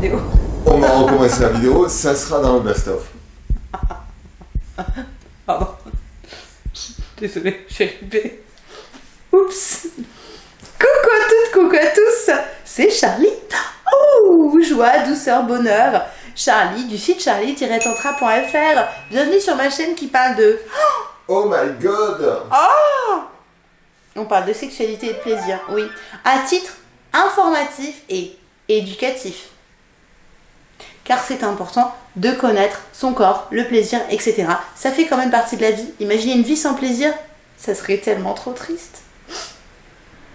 vidéo. On va recommencer la vidéo, ça sera dans le best-of. Pardon. Désolée, j'ai ripé. Oups. Coucou à toutes, coucou à tous. C'est Charlie. Oh, joie, douceur, bonheur. Charlie du site charlie-tantra.fr. Bienvenue sur ma chaîne qui parle de... Oh my god On parle de sexualité et de plaisir, oui. À titre informatif et éducatif. Car c'est important de connaître son corps, le plaisir, etc. Ça fait quand même partie de la vie. Imaginez une vie sans plaisir, ça serait tellement trop triste.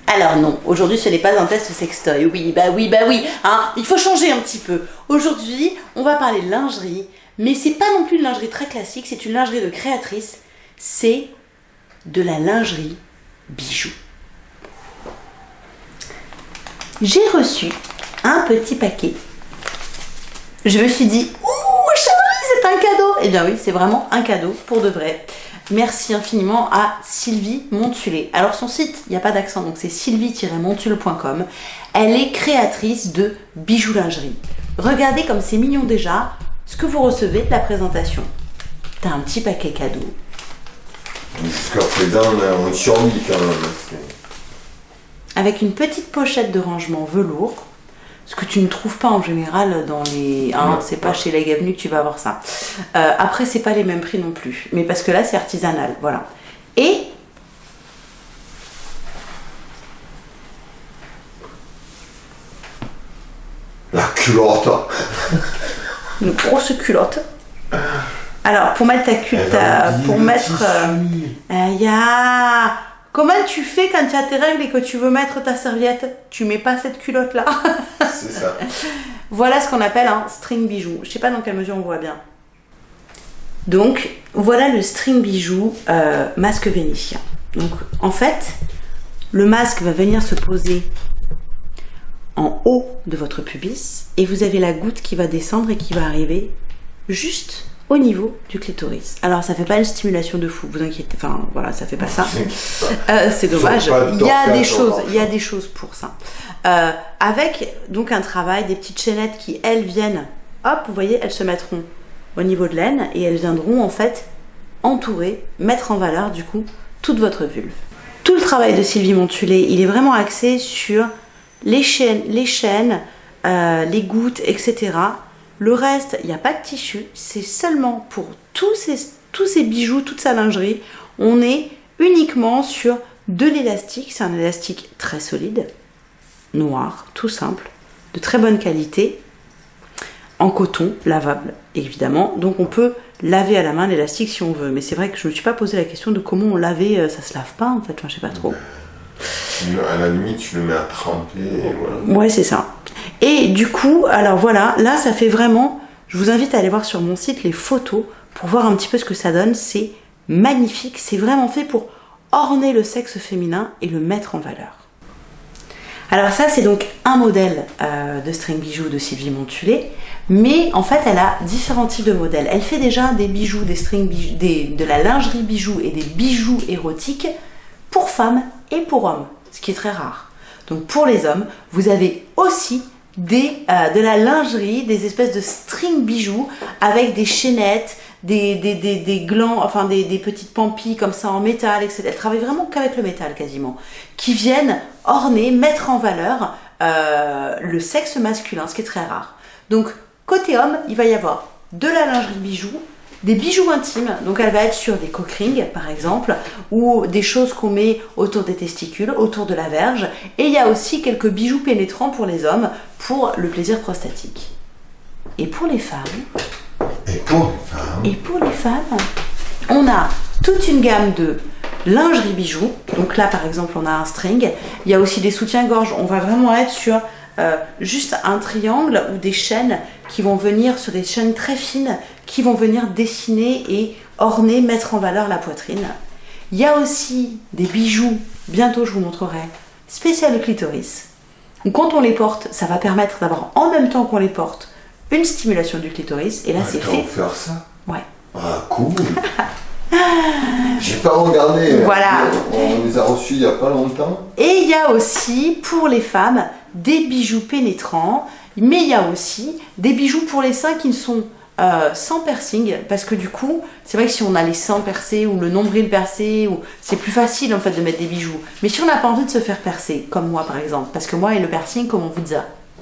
Alors non, aujourd'hui ce n'est pas un test sextoy. Oui, bah oui, bah oui, hein, il faut changer un petit peu. Aujourd'hui, on va parler de lingerie, mais c'est pas non plus une lingerie très classique, c'est une lingerie de créatrice. C'est de la lingerie bijoux. J'ai reçu un petit paquet. Je me suis dit, ouh, c'est un cadeau. Eh bien oui, c'est vraiment un cadeau pour de vrai. Merci infiniment à Sylvie Montulé. Alors son site, il n'y a pas d'accent, donc c'est sylvie-montule.com. Elle est créatrice de bijoux lingerie. Regardez comme c'est mignon déjà ce que vous recevez de la présentation. T'as un petit paquet cadeau. Jusqu'à présent, on survit quand même. Avec une petite pochette de rangement velours. Ce que tu ne trouves pas en général dans les... Hein, c'est pas chez les Avenue que tu vas avoir ça. Euh, après, c'est pas les mêmes prix non plus. Mais parce que là, c'est artisanal. Voilà. Et... La culotte Une grosse culotte. Alors, pour mettre ta culotte... Pour mettre... Euh. Comment tu fais quand tu as tes règles et que tu veux mettre ta serviette? Tu mets pas cette culotte là. Voilà ce qu'on appelle un string bijou. Je sais pas dans quelle mesure on voit bien. Donc voilà le string bijou euh, masque vénitien. Donc en fait, le masque va venir se poser en haut de votre pubis et vous avez la goutte qui va descendre et qui va arriver juste au niveau du clitoris. Alors ça fait pas une stimulation de fou, vous inquiétez, enfin voilà, ça fait pas ça. Euh, c'est dommage. Il y a des choses, il y a des choses pour ça. Euh, avec donc un travail, des petites chaînettes qui elles viennent, hop, vous voyez, elles se mettront au niveau de l'aine et elles viendront en fait entourer, mettre en valeur du coup toute votre vulve. Tout le travail de Sylvie Montulé, il est vraiment axé sur les chaînes, les chaînes, euh, les gouttes, etc le reste, il n'y a pas de tissu, c'est seulement pour tous ces, tous ces bijoux, toute sa lingerie, on est uniquement sur de l'élastique, c'est un élastique très solide, noir, tout simple, de très bonne qualité, en coton, lavable évidemment, donc on peut laver à la main l'élastique si on veut, mais c'est vrai que je ne me suis pas posé la question de comment on lavait, euh, ça se lave pas en fait, je sais pas trop. À la limite, tu le mets à tremper et voilà. Ouais, c'est ça. Et du coup, alors voilà, là ça fait vraiment, je vous invite à aller voir sur mon site les photos pour voir un petit peu ce que ça donne. C'est magnifique, c'est vraiment fait pour orner le sexe féminin et le mettre en valeur. Alors ça c'est donc un modèle euh, de string bijoux de Sylvie Montulé, mais en fait elle a différents types de modèles. Elle fait déjà des bijoux, des string bijoux, de la lingerie bijoux et des bijoux érotiques pour femmes et pour hommes, ce qui est très rare. Donc pour les hommes, vous avez aussi des, euh, de la lingerie, des espèces de string bijoux avec des chaînettes, des, des, des, glands, enfin des, petites pampilles comme ça en métal, etc. Elle travaille vraiment qu'avec le métal quasiment, qui viennent orner, mettre en valeur euh, le sexe masculin, ce qui est très rare. Donc côté homme, il va y avoir de la lingerie bijoux, des bijoux intimes, donc elle va être sur des cock par exemple, ou des choses qu'on met autour des testicules, autour de la verge, et il y a aussi quelques bijoux pénétrants pour les hommes, pour le plaisir prostatique. Et pour les femmes... Et pour les femmes... Et pour les femmes, on a toute une gamme de lingerie bijoux, donc là par exemple on a un string, il y a aussi des soutiens-gorge, on va vraiment être sur euh, juste un triangle ou des chaînes qui vont venir sur des chaînes très fines qui vont venir dessiner et orner, mettre en valeur la poitrine. Il y a aussi des bijoux, bientôt je vous montrerai, spécial clitoris. quand on les porte, ça va permettre d'avoir en même temps qu'on les porte une stimulation du clitoris et là c'est fait. faire ça? Ouais. Ah cool J'ai pas regardé. Voilà. On les a reçus il y a pas longtemps. Et il y a aussi pour les femmes des bijoux pénétrants Mais il y a aussi des bijoux pour les seins qui ne sont euh, sans piercing parce que du coup c'est vrai que si on a les seins percés ou le nombril percé ou c'est plus facile en fait de mettre des bijoux. Mais si on n'a pas envie de se faire percer comme moi par exemple parce que moi et le piercing comme on vous dit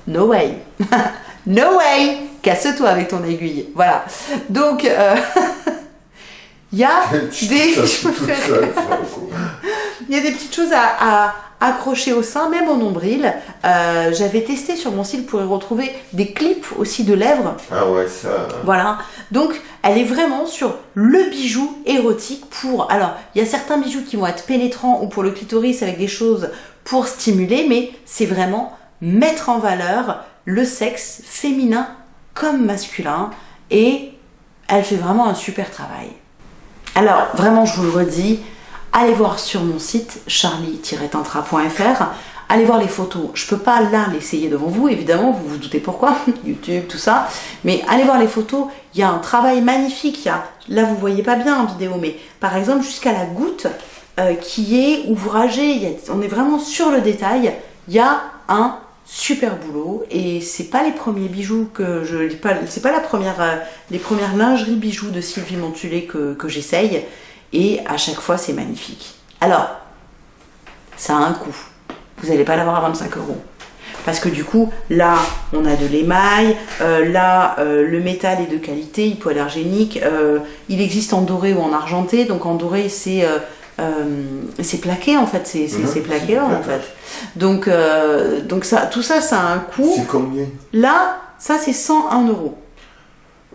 no way. No way. Casse-toi avec ton aiguille. Voilà. Donc euh, il y a des il y a des petites choses à, accrocher au sein, même au nombril. Euh, j'avais testé sur mon site pour y retrouver des clips aussi de lèvres. Ah ouais, ça. Voilà. Donc, elle est vraiment sur le bijou érotique pour. Alors, il y a certains bijoux qui vont être pénétrants ou pour le clitoris avec des choses pour stimuler, mais c'est vraiment mettre en valeur le sexe féminin comme masculin et elle fait vraiment un super travail. Alors, vraiment, je vous le redis, allez voir sur mon site charlie-tantra.fr. Allez voir les photos. Je peux pas là l'essayer devant vous, évidemment, vous vous doutez pourquoi, YouTube, tout ça. Mais allez voir les photos. Il y a un travail magnifique. là, vous voyez pas bien en vidéo, mais par exemple jusqu'à la goutte euh, qui est ouvragée. on est vraiment sur le détail. Il y a un super boulot et c'est pas les premiers bijoux que je c'est pas la première euh, les premières lingeries bijoux de Sylvie Montulé que j'essaye et à chaque fois c'est magnifique. Alors, ça a un coût. Vous n'allez pas l'avoir à 25 euros. Parce que du coup, là, on a de l'émail, euh, là, euh, le métal est de qualité, hypoallergénique, euh, il existe en doré ou en argenté, donc en doré, c'est c'est plaqué en fait, c'est mhm. plaqué en fait. Donc, donc ça, tout ça, ça a un coût. C'est combien? Là, ça c'est 101 euros.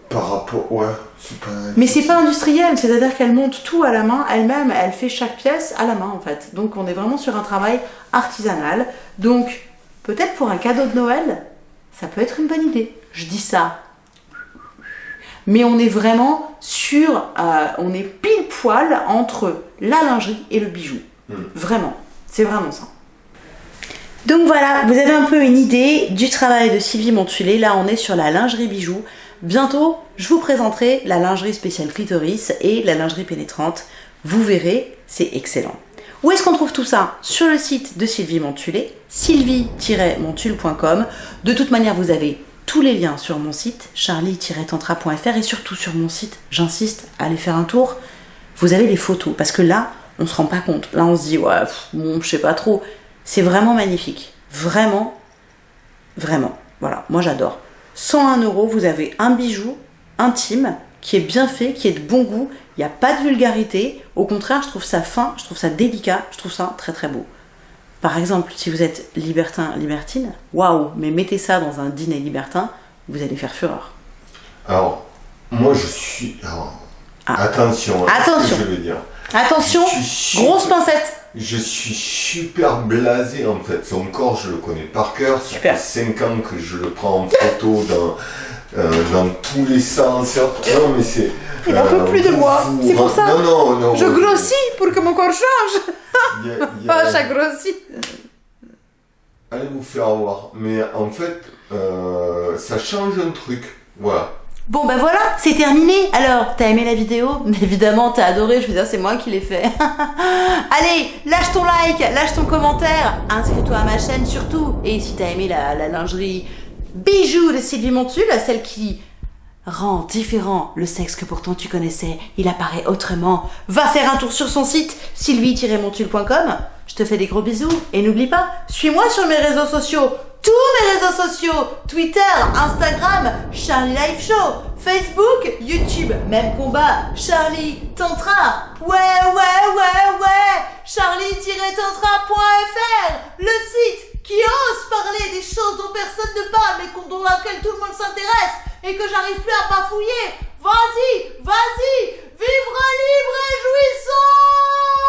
Par rapport, ouais. Mais c'est pas industriel, c'est-à-dire qu'elle monte tout à la main elle-même, elle fait chaque pièce à la main en fait. Donc on est vraiment sur un travail artisanal. Donc peut-être pour un cadeau de Noël, ça peut être une bonne idée. Je dis ça. Mais on est vraiment sur, euh, on est pile poil entre la lingerie et le bijou. Hmm. Vraiment, c'est vraiment ça. Donc voilà, vous avez un peu une idée du travail de Sylvie Montulé. Là, on est sur la lingerie bijou. Bientôt, je vous présenterai la lingerie spéciale clitoris et la lingerie pénétrante. Vous verrez, c'est excellent. Où est-ce qu'on trouve tout ça? Sur le site de Sylvie Montulé, sylvie-montule.com. De toute manière, vous avez tous les liens sur mon site, charlie-tantra.fr et surtout sur mon site, j'insiste, allez faire un tour. Vous avez les photos parce que là, on se rend pas compte. Là, on se dit, ouais, bon, je sais pas trop. C'est vraiment magnifique. Vraiment, vraiment. Voilà, moi j'adore. 101 euros, vous avez un bijou intime qui est bien fait, qui est de bon goût. Il n'y a pas de vulgarité. Au contraire, je trouve ça fin, je trouve ça délicat, je trouve ça très très beau. Par exemple, si vous êtes libertin, libertine, waouh, mais mettez ça dans un dîner libertin, vous allez faire fureur. Alors, moi je suis. Ah. Attention, hein, attention. je veux dire. Attention, grosse pincette. Je suis super blasé en fait. Son corps, je le connais par cœur. Ça fait 5 ans que je le prends en photo dans, euh, dans tous les sens. Non, mais c'est. Il n'en peut plus de moi. C'est pour ça. Non, non, non. Je grossis pour que mon corps change. Ah, ça grossit. Allez vous faire voir. Mais en fait, euh, ça change un truc. Voilà. Bon ben voilà, c'est terminé. Alors, t'as aimé la vidéo? Évidemment, t'as adoré, je veux dire, c'est moi qui l'ai fait. Allez, lâche ton like, lâche ton commentaire, inscris-toi à ma chaîne surtout. Et si t'as aimé la, lingerie bijoux de Sylvie Montul, celle qui rend différent le sexe que pourtant tu connaissais, il apparaît autrement, va faire un tour sur son site sylvie-montul.com. Je te fais des gros bisous et n'oublie pas, suis-moi sur mes réseaux sociaux tous mes réseaux sociaux, Twitter, Instagram, Charlie Live Show, Facebook, YouTube, même combat, Charlie Tantra, ouais, ouais, ouais, ouais, charlie-tantra.fr, le site qui ose parler des choses dont personne ne parle mais dont laquelle tout le monde s'intéresse et que j'arrive plus à bafouiller. Vas-y, vas-y, vivre libre et jouissant